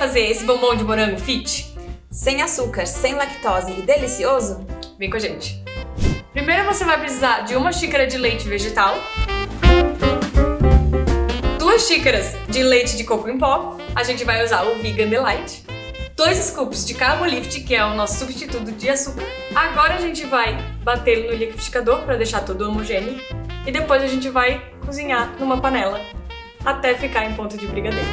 fazer esse bombom de morango fit? Sem açúcar, sem lactose e delicioso? Vem com a gente. Primeiro você vai precisar de uma xícara de leite vegetal, duas xícaras de leite de coco em pó, a gente vai usar o Vegan Delight, dois scoops de Carbolift, que é o nosso substituto de açúcar. Agora a gente vai bater no liquidificador para deixar tudo homogêneo e depois a gente vai cozinhar numa panela até ficar em ponto de brigadeiro.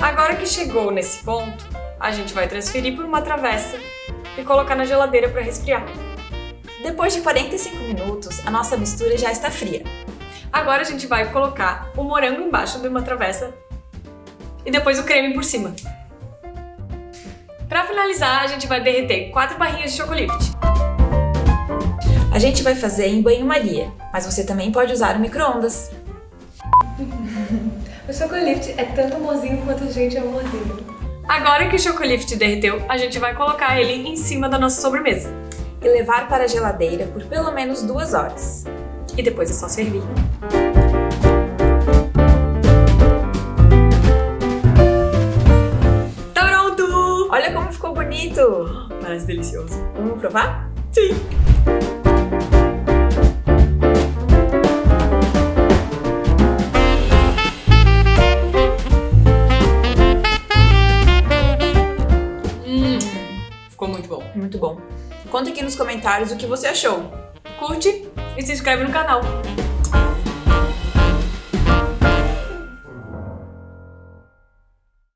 Agora que chegou nesse ponto, a gente vai transferir por uma travessa e colocar na geladeira para resfriar. Depois de 45 minutos, a nossa mistura já está fria. Agora a gente vai colocar o morango embaixo de uma travessa e depois o creme por cima. Para finalizar, a gente vai derreter 4 barrinhas de chocolate. A gente vai fazer em banho-maria, mas você também pode usar o micro-ondas. O chocolate é tanto mozinho quanto a gente é mozinho. Agora que o chocolate derreteu, a gente vai colocar ele em cima da nossa sobremesa. E levar para a geladeira por pelo menos duas horas. E depois é só servir. Tá pronto! Olha como ficou bonito! Parece delicioso. Vamos provar? Sim! Muito bom. Conta aqui nos comentários o que você achou. Curte e se inscreve no canal.